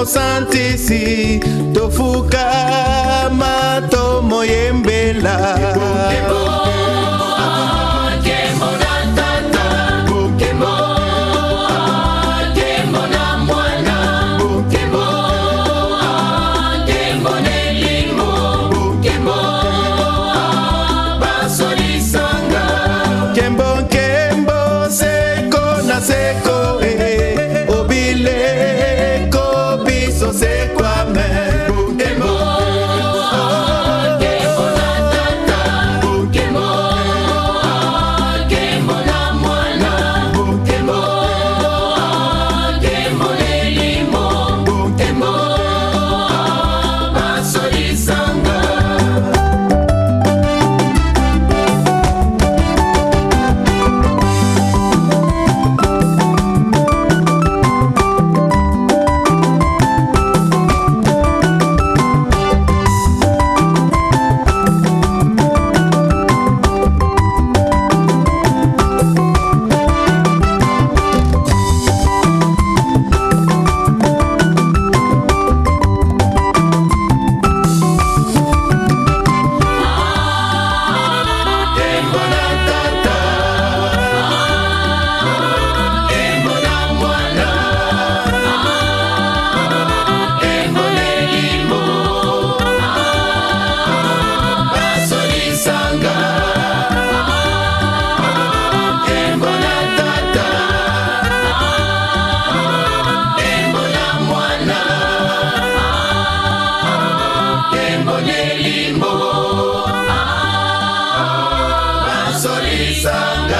mosantisi tofukama tomoyembela Sunday.